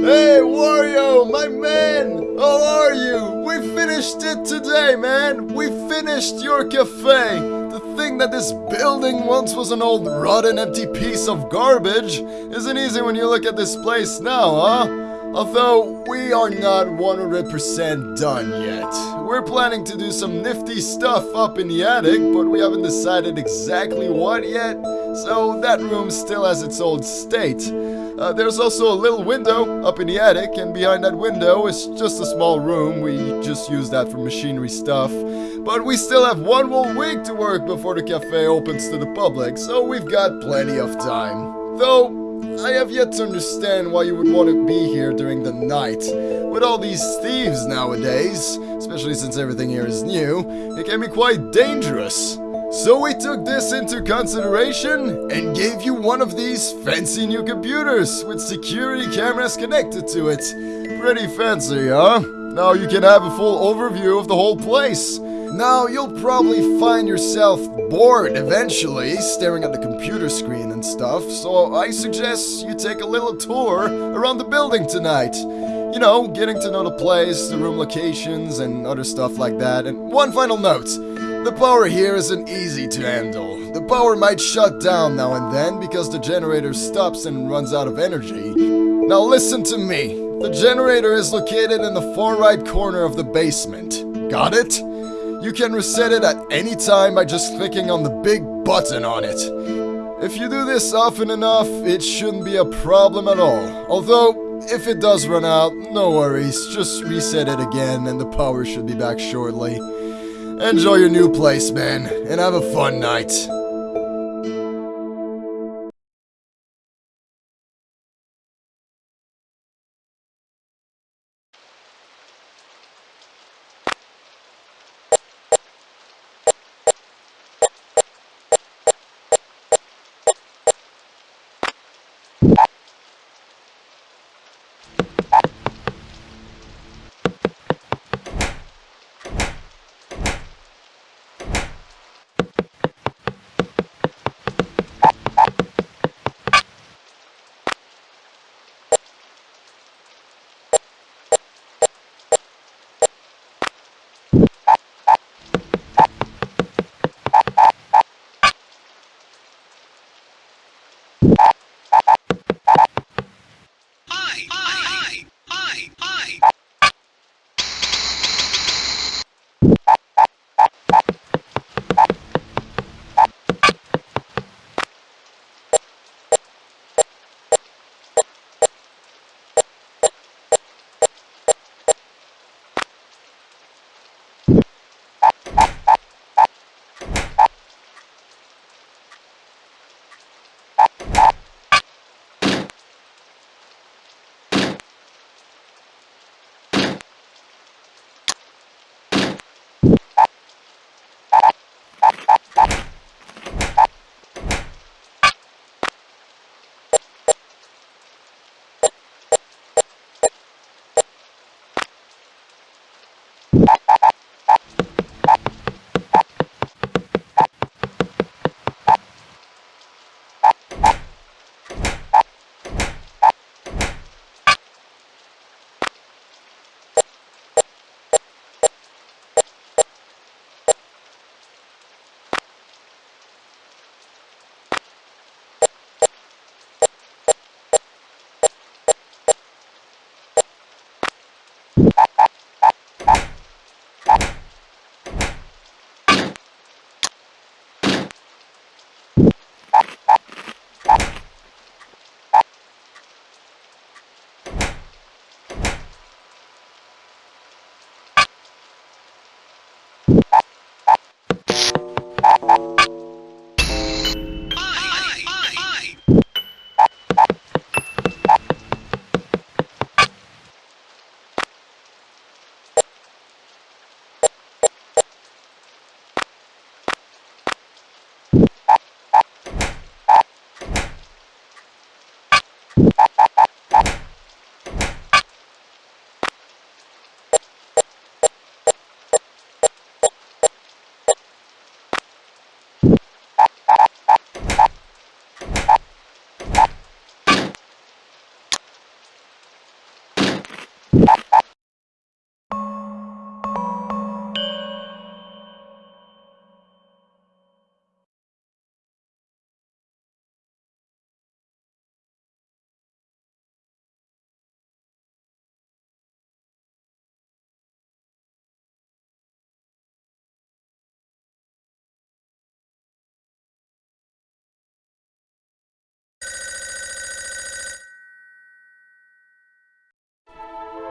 Hey, Wario, my man! How are you? We finished it today, man! We finished your cafe! The thing that this building once was an old rotten empty piece of garbage isn't easy when you look at this place now, huh? Although we are not 100% done yet. We're planning to do some nifty stuff up in the attic, but we haven't decided exactly what yet, so that room still has its old state. Uh, there's also a little window up in the attic, and behind that window is just a small room. We just use that for machinery stuff. But we still have one whole week to work before the cafe opens to the public, so we've got plenty of time. Though, I have yet to understand why you would want to be here during the night. With all these thieves nowadays, especially since everything here is new, it can be quite dangerous. So we took this into consideration and gave you one of these fancy new computers with security cameras connected to it. Pretty fancy, huh? Now you can have a full overview of the whole place. Now, you'll probably find yourself bored eventually, staring at the computer screen and stuff, so I suggest you take a little tour around the building tonight. You know, getting to know the place, the room locations, and other stuff like that. And one final note. The power here isn't easy to handle. The power might shut down now and then because the generator stops and runs out of energy. Now listen to me. The generator is located in the far right corner of the basement. Got it? You can reset it at any time by just clicking on the big button on it. If you do this often enough, it shouldn't be a problem at all. Although, if it does run out, no worries, just reset it again and the power should be back shortly. Enjoy your new place, man, and have a fun night.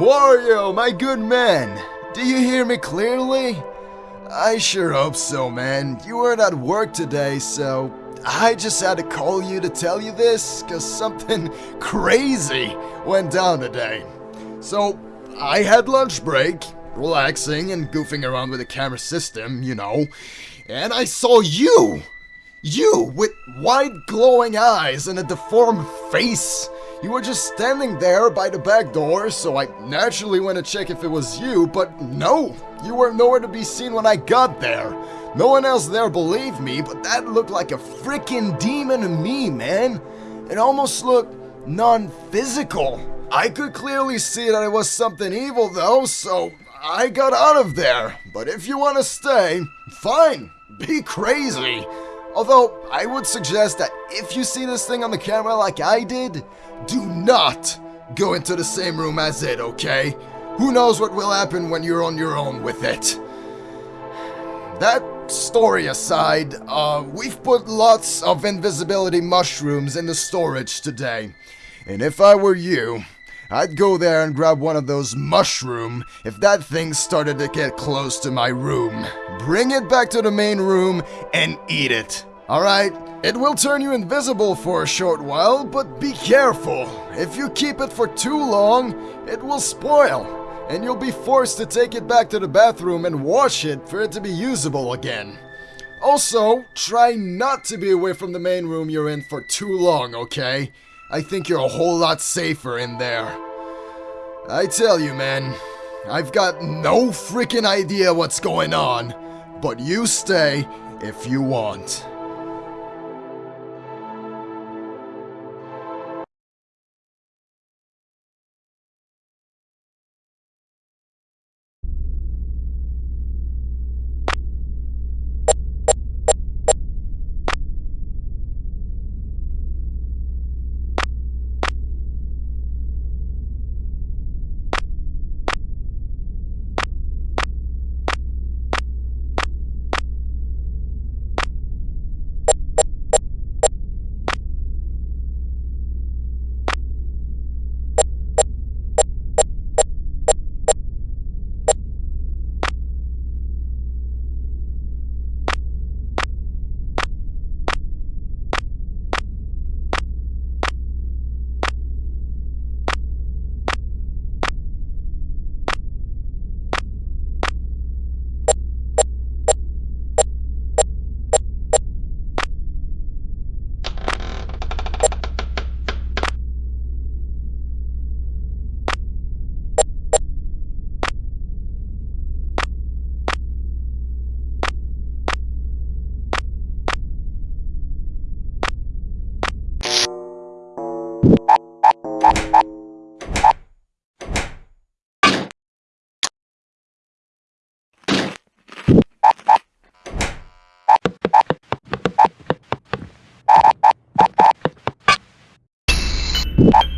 Wario, my good man, do you hear me clearly? I sure hope so, man. You weren't at work today, so I just had to call you to tell you this, cause something crazy went down today. So, I had lunch break, relaxing and goofing around with the camera system, you know, and I saw you! You, with wide glowing eyes and a deformed face! You were just standing there by the back door, so I naturally went to check if it was you, but no! You were nowhere to be seen when I got there. No one else there believed me, but that looked like a freaking demon to me, man. It almost looked non-physical. I could clearly see that it was something evil though, so I got out of there. But if you want to stay, fine, be crazy. Although, I would suggest that if you see this thing on the camera like I did, do not go into the same room as it, okay? Who knows what will happen when you're on your own with it. That story aside, uh, we've put lots of invisibility mushrooms in the storage today. And if I were you, I'd go there and grab one of those mushroom if that thing started to get close to my room. Bring it back to the main room and eat it. Alright? It will turn you invisible for a short while, but be careful. If you keep it for too long, it will spoil and you'll be forced to take it back to the bathroom and wash it for it to be usable again. Also, try not to be away from the main room you're in for too long, okay? I think you're a whole lot safer in there. I tell you, man, I've got no freaking idea what's going on, but you stay if you want. you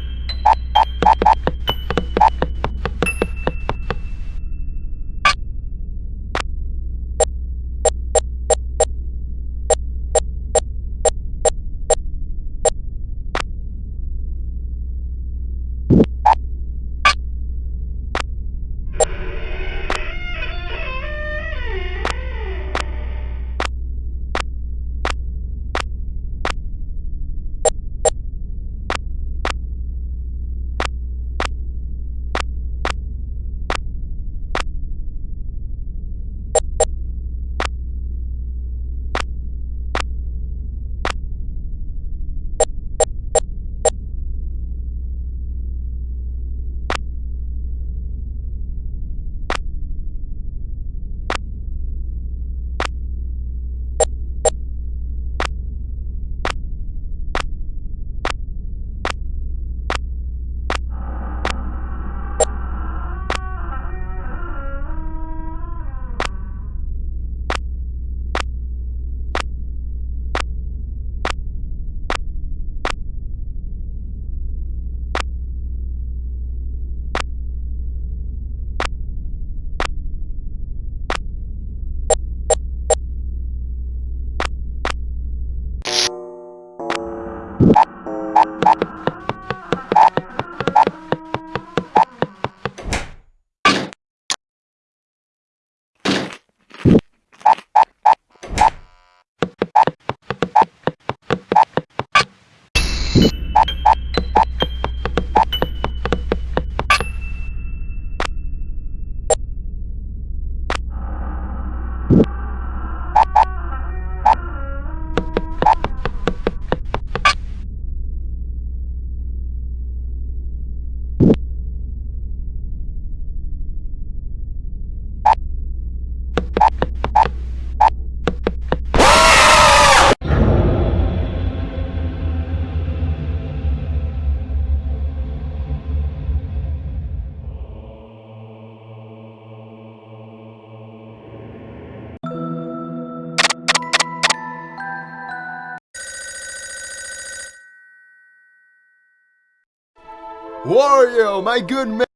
Wario, my good man.